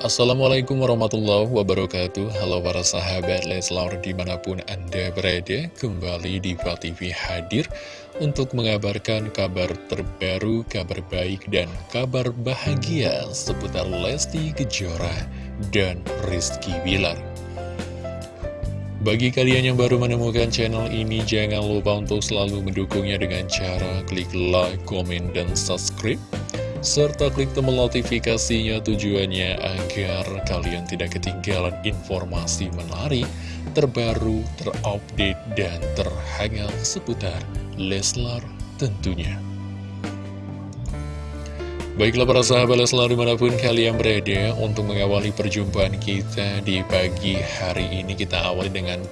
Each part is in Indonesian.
Assalamualaikum warahmatullahi wabarakatuh. Halo para sahabat Leslar di mana pun anda berada Kembali di TV hadir Untuk mengabarkan kabar terbaru, kabar baik dan kabar bahagia Seputar Lesti Kejora dan Rizky Bilar. Bagi kalian yang baru menemukan channel ini, jangan lupa untuk selalu mendukungnya dengan cara klik like, komen, dan subscribe serta klik tombol notifikasinya tujuannya agar kalian tidak ketinggalan informasi menarik, terbaru, terupdate, dan terhangat seputar Leslar tentunya. Baiklah para sahabat Leslar di mana pun kalian berada untuk mengawali perjumpaan kita di pagi hari ini. Kita awali dengan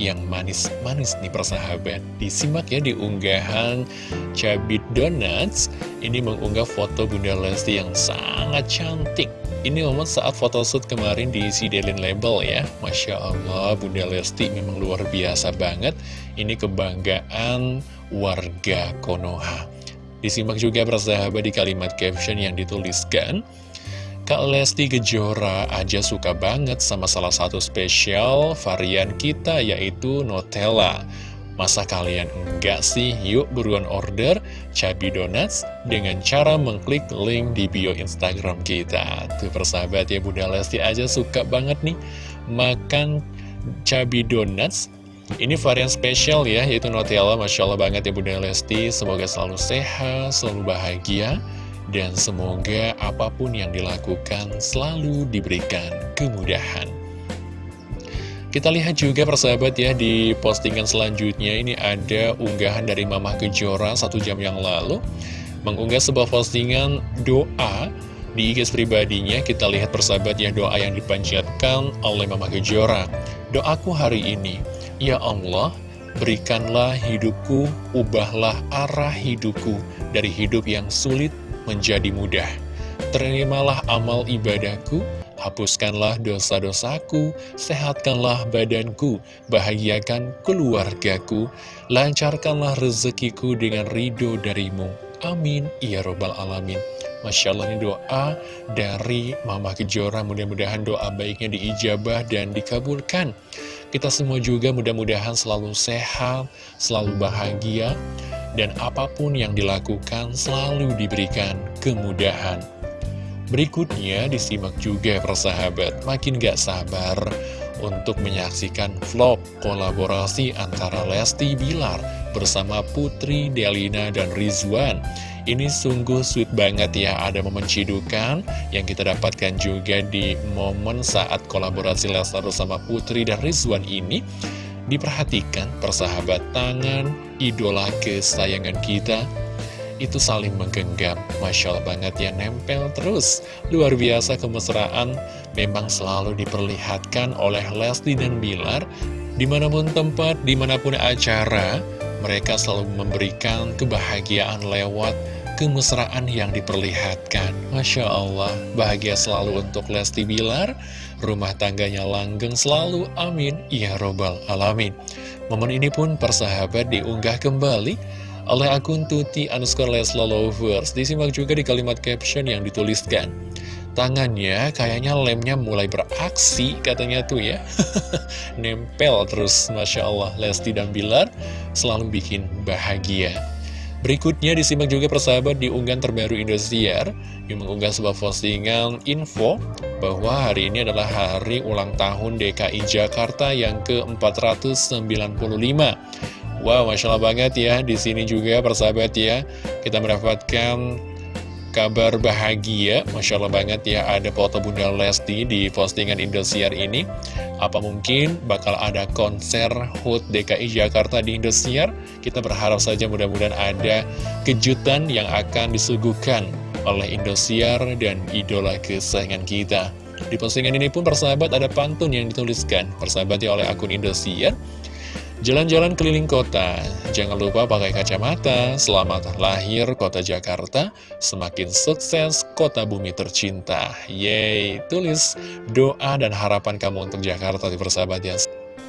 yang manis-manis nih persahabat Disimak ya di unggahan Cabit Donuts. Ini mengunggah foto Bunda Lesti yang sangat cantik. Ini momen saat photoshoot kemarin di Sidelin Label ya. Masya Allah Bunda Lesti memang luar biasa banget. Ini kebanggaan warga Konoha Disimak juga persahabat di kalimat caption yang dituliskan Kak Lesti Kejora aja suka banget sama salah satu spesial varian kita yaitu Nutella. Masa kalian enggak sih? Yuk buruan order Cabi Donuts dengan cara mengklik link di bio Instagram kita. Tuh persahabat ya Bunda Lesti aja suka banget nih makan Cabi Donuts ini varian spesial ya, yaitu Nutella. Masya Allah banget ya Bunda Lesti. Semoga selalu sehat, selalu bahagia dan semoga apa pun yang dilakukan selalu diberikan kemudahan. Kita lihat juga persahabat ya di postingan selanjutnya ini ada unggahan dari Mama Kejora satu jam yang lalu Mengunggah sebuah postingan doa di IG pribadinya kita lihat persahabat ya doa yang dipanjatkan oleh Mama Kejora Doaku hari ini, Ya Allah berikanlah hidupku, ubahlah arah hidupku dari hidup yang sulit menjadi mudah. Terimalah amal ibadahku, hapuskanlah dosa-dosaku, sehatkanlah badanku, bahagiakan keluargaku, lancarkanlah rezekiku dengan ridho darimu. Amin. Ya Robbal Alamin. Masya Allah ini doa dari Mama Kejora Mudah-mudahan doa baiknya diijabah dan dikabulkan Kita semua juga mudah-mudahan selalu sehat, selalu bahagia dan apa pun yang dilakukan selalu diberikan kemudahan. Berikutnya disimak juga persahabat, makin gak sabar untuk menyaksikan vlog kolaborasi antara Lesti Bilar bersama Putri Delina dan Rizwan. Ini sungguh sweet banget ya, ada momen cidukan yang kita dapatkan juga di momen saat kolaborasi Lesti bersama Putri dan Rizwan ini. Diperhatikan persahabat tangan idola kesayangan kita itu saling menggenggam Masya Allah banget ya nempel terus Luar biasa kemesraan memang selalu diperlihatkan oleh Leslie dan Bilar Di mana pun tempat, di mana pun acara Mereka selalu memberikan kebahagiaan lewat kemesraan yang diperlihatkan. Masya Allah, bahagia selalu untuk Lesti Bilar. Rumah tangganya langgeng selalu, amin. Ya Robbal Alamin. Momen ini pun persahabat diunggah kembali oleh akun Tuti underscore Lesla Lovers. Disimak juga di kalimat caption yang dituliskan Tangannya kayaknya lemnya mulai beraksi katanya tuh ya. Nempel terus Masya Allah. Lesti dan Bilar selalu bikin bahagia. Berikutnya disimak juga persahabat di unggahan terbaru Indosiar yang mengunggah sebuah postingan info bahwa hari ini adalah hari ulang tahun DKI Jakarta yang ke-495. Wow, Masya Allah banget ya, di sini juga persahabat ya, kita mendapatkan kabar bahagia. Masya Allah banget ya ada foto Bunda Lesti di postingan Indosiar ini. Apa mungkin bakal ada konser HUT DKI Jakarta di Indosiar? Kita berharap saja mudah-mudahan ada kejutan yang akan disuguhkan oleh Indosiar dan idola kesayangan kita. Di postingan ini pun persahabat ada pantun yang dituliskan. Persahabat ya oleh akun Indosiar Jalan-jalan keliling kota, jangan lupa pakai kacamata, selamat lahir kota Jakarta, semakin sukses kota bumi tercinta. Yeay, tulis doa dan harapan kamu untuk Jakarta di persahabat ya.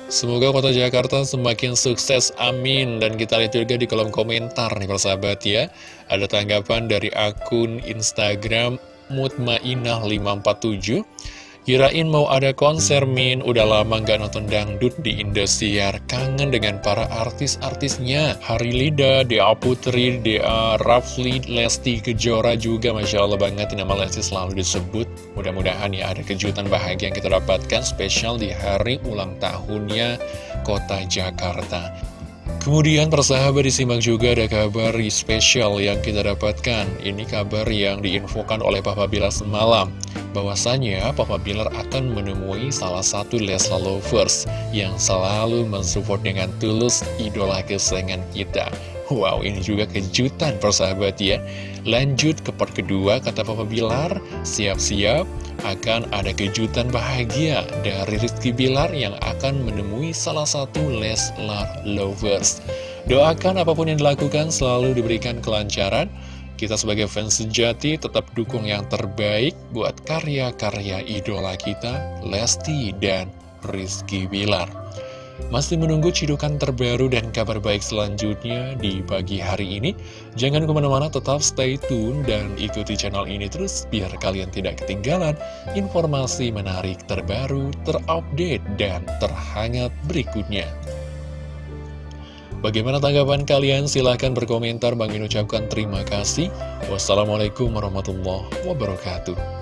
Semoga kota Jakarta semakin sukses, amin. Dan kita lihat juga di kolom komentar nih persahabat ya. Ada tanggapan dari akun Instagram Mutmainah 547 Kirain mau ada konser Min, udah lama nggak nonton dangdut di Indosiar. Kangen dengan para artis-artisnya. Hari Lida, Dea Putri, Dea Rafli, Lesti Kejora juga. Masya Allah banget nama Lesti selalu disebut. Mudah-mudahan ya ada kejutan bahagia yang kita dapatkan spesial di hari ulang tahunnya kota Jakarta Kemudian persahabat disimak juga ada kabar spesial yang kita dapatkan. Ini kabar yang diinfokan oleh Papa Bilar semalam. Bahwasanya Papa Bilar akan menemui salah satu Lesla Lovers Yang selalu mensupport dengan tulus idola kesayangan kita Wow ini juga kejutan persahabat ya Lanjut ke part kedua kata Papa Bilar Siap-siap akan ada kejutan bahagia dari Rizky Bilar yang akan menemui salah satu Leslar Lovers. Doakan apa pun yang dilakukan selalu diberikan kelancaran. Kita sebagai fans sejati tetap dukung yang terbaik buat karya-karya idola kita, Lesti dan Rizky Bilar. Masih menunggu cidukan terbaru dan kabar baik selanjutnya di pagi hari ini? Jangan ke mana-mana, tetap stay tune dan ikuti channel ini terus biar kalian tidak ketinggalan informasi menarik terbaru, terupdate, dan terhangat berikutnya. Bagaimana tanggapan kalian? Silahkan berkomentar. Bang ucapkan terima kasih. Wassalamualaikum warahmatullahi wabarakatuh.